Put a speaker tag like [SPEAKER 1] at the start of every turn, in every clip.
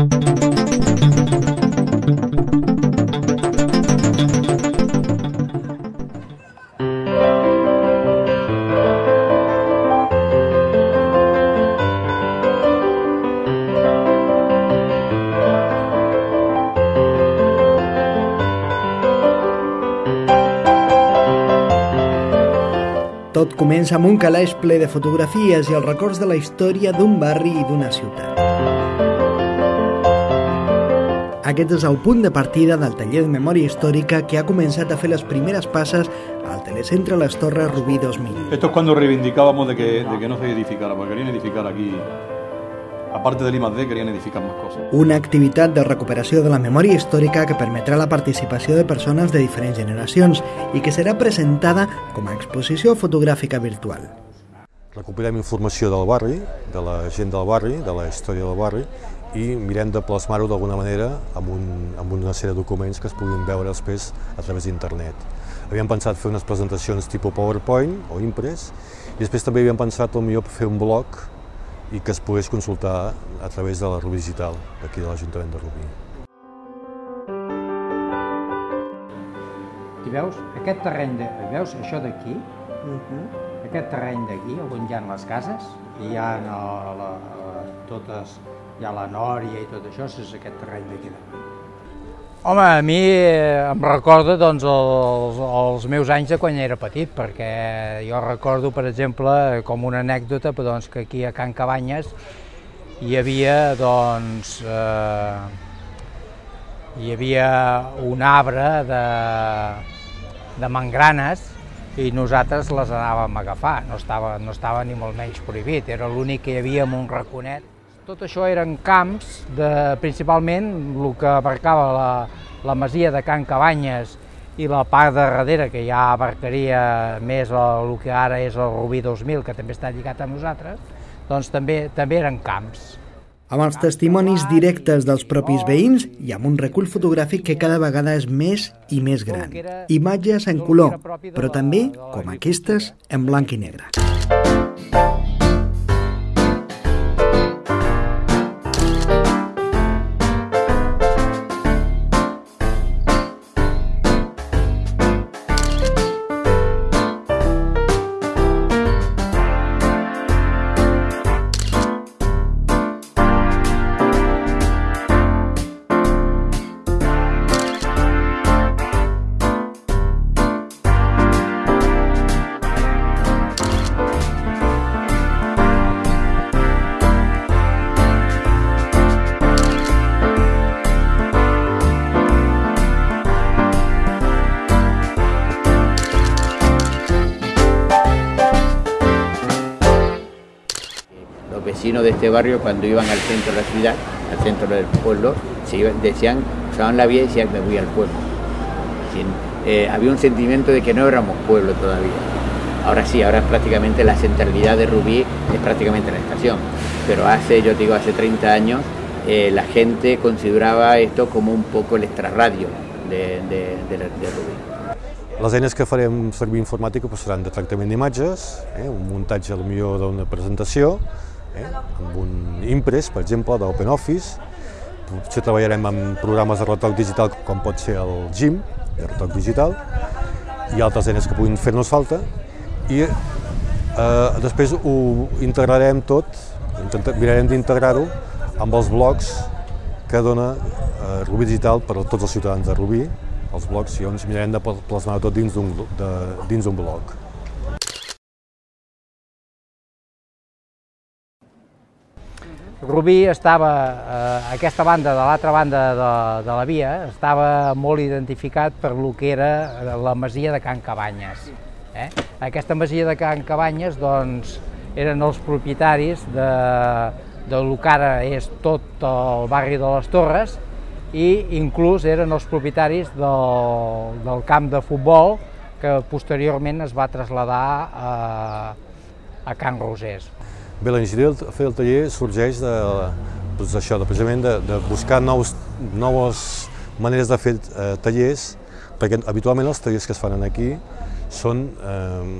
[SPEAKER 1] Tot comença amb un calaix ple de fotografies i els records de la història d'un barri i d'una ciutat. Aquest és el punt de partida del taller de memòria històrica que ha començat a fer les primeres passes al Telecentre Les Torres Rubí 2000.
[SPEAKER 2] Esto es cuando reivindicábamos de que, de que no se edificara, porque querían edificar aquí, aparte del I+.D., querían edificar más cosas.
[SPEAKER 1] Una activitat de recuperació de la memòria històrica que permetrà la participació de persones de diferents generacions i que serà presentada com a exposició fotogràfica virtual.
[SPEAKER 3] Recuperem informació del barri, de la gent del barri, de la història del barri, i mirem de plasmar-ho d'alguna manera amb, un, amb una sèrie de documents que es puguin veure després a través d'internet. Havíem pensat fer unes presentacions tipus PowerPoint o Impress, i després també havíem pensat millor fer un blog i que es pogués consultar a través de la Rubí Digital, d'aquí de l'Ajuntament de Rubí.
[SPEAKER 4] I veus aquest terreny, de, veus això d'aquí? Uh -huh. Aquest terreny d'aquí, on hi ha les cases, i hi ha la, la, la, totes, hi ha la nòria i tot això, és aquest terreny d'aquí. Home, a mi em recorda doncs, els, els meus anys de quan era petit, perquè jo recordo, per exemple, com una anècdota, doncs, que aquí a Can Cabanyes hi havia, doncs, eh, hi havia un arbre de, de mangranes i nosaltres les anàvem a agafar, no estava, no estava ni molt menys prohibit, era l'únic que hi havia en un raconet. Tot això eren camps, de, principalment el que abarcava la, la masia de Can Cabanyes i la part de darrere, que ja abarcaria més el, el que ara és el Rubí 2000, que també està lligat a nosaltres, doncs també, també eren camps
[SPEAKER 1] amb els testimonis directes dels propis veïns i amb un recull fotogràfic que cada vegada és més i més gran. Imatges en color, però també, com aquestes, en blanc i negre.
[SPEAKER 5] Vecinos de este barrio cuando iban al centro de la ciudad, al centro del pueblo, se iban, decían, usaban la vía y decían me voy al pueblo. Eh, había un sentimiento de que no éramos pueblo todavía. Ahora sí, ahora prácticamente la centralidad de Rubí, es prácticamente la estación. Pero hace, yo digo, hace 30 años, eh, la gente considerava esto como un poco el extrarradio de, de, de, Rubí.
[SPEAKER 3] Les eines que farem servir informàtica doncs, seran de tractament d'imatges, eh, un muntatge millor d'una presentació, eh, amb un impress, per exemple, d'OpenOffice. Potser treballarem amb programes de retoc digital com pot ser el GIM, de retoc digital, i altres eines que puguin fer-nos falta. I eh, després ho integrarem tot, mirarem d'integrar-ho amb els blocs que dona eh, Rubí Digital per a tots els ciutadans de Rubí, els blocs, i ens mirarem de plasmar tot dins d'un bloc.
[SPEAKER 4] Rubí estava, eh, aquesta banda de l'altra banda de, de la via, estava molt identificat per lo que era la masia de Can Cabanyes. Eh? Aquesta masia de Can Cabanyes doncs, eren els propietaris de, de lo que ara és tot el barri de les Torres i inclús eren els propietaris del, del camp de futbol que posteriorment es va traslladar a, a Can Rosés.
[SPEAKER 3] Bé, la iniciativa de fer el taller sorgeix de, doncs això, de, precisament de, de buscar nous, noves maneres de fer eh, tallers, perquè habitualment els tallers que es fan aquí són eh,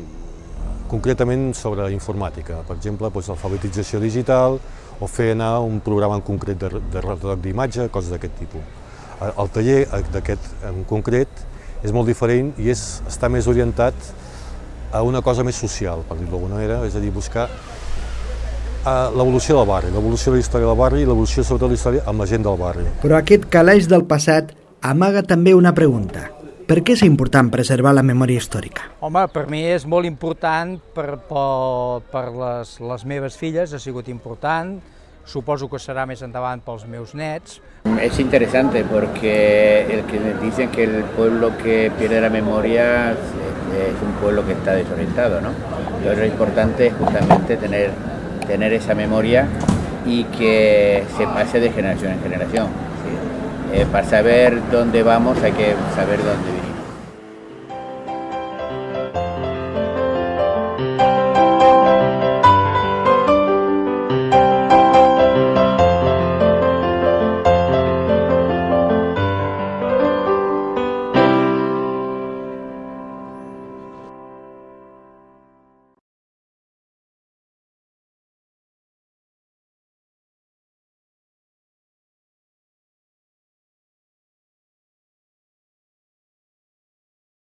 [SPEAKER 3] concretament sobre informàtica, per exemple, doncs, alfabetització digital o fer anar un programa en concret de, de retoc d'imatge, coses d'aquest tipus. El taller d'aquest en concret és molt diferent i és, està més orientat a una cosa més social, per dir-ho d'alguna manera, és a dir, buscar l'evolució del barri, l'evolució de la història del barri i l'evolució sobretot de la història amb la gent del barri.
[SPEAKER 1] Però aquest calaix del passat amaga també una pregunta. Per què és important preservar la memòria històrica?
[SPEAKER 4] Home, per mi és molt important, per, per, per les, les meves filles ha sigut important, suposo que serà més endavant pels meus nets.
[SPEAKER 5] Es interesante porque el que dicen que el pueblo que pierde la memoria es un pueblo que está desorientado, ¿no? Entonces lo importante es justamente tener, tener esa memoria y que se pase de generación en generación. Eh, para saber dónde vamos hay que saber dónde vivimos.